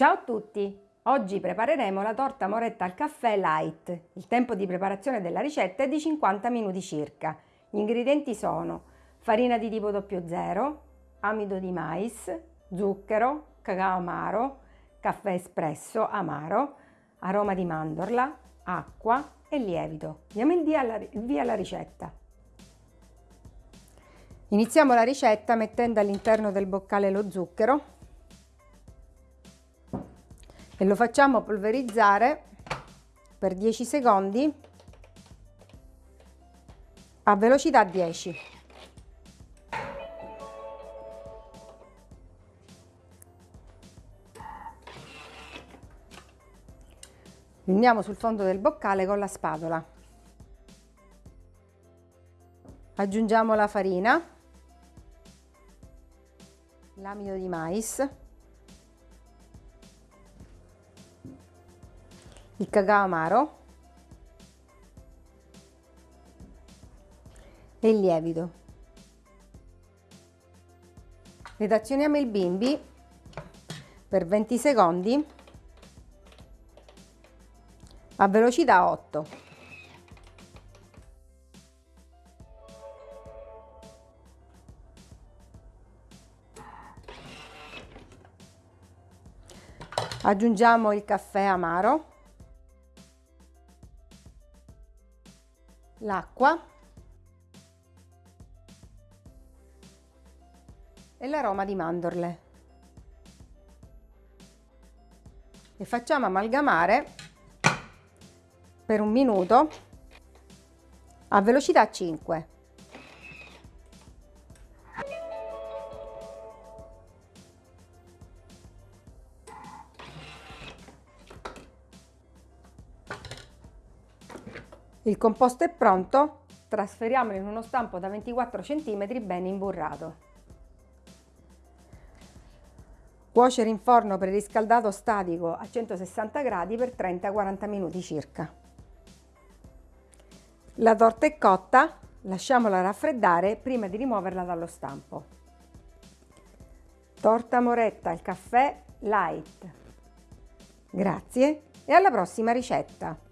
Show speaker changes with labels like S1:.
S1: Ciao a tutti! Oggi prepareremo la torta moretta al caffè light. Il tempo di preparazione della ricetta è di 50 minuti circa. Gli ingredienti sono farina di tipo 00, amido di mais, zucchero, cacao amaro, caffè espresso amaro, aroma di mandorla, acqua e lievito. Diamo il via alla, il via alla ricetta. Iniziamo la ricetta mettendo all'interno del boccale lo zucchero e lo facciamo polverizzare per 10 secondi a velocità 10. Andiamo sul fondo del boccale con la spatola. Aggiungiamo la farina, l'amido di mais, il cacao amaro e il lievito. Ed azioniamo il bimbi per 20 secondi a velocità 8. Aggiungiamo il caffè amaro l'acqua. E l'aroma di mandorle. E facciamo amalgamare per un minuto a velocità 5 Il composto è pronto, trasferiamolo in uno stampo da 24 cm ben imburrato. Cuocere in forno preriscaldato statico a 160 gradi per 30-40 minuti circa. La torta è cotta, lasciamola raffreddare prima di rimuoverla dallo stampo. Torta moretta al caffè light. Grazie e alla prossima ricetta!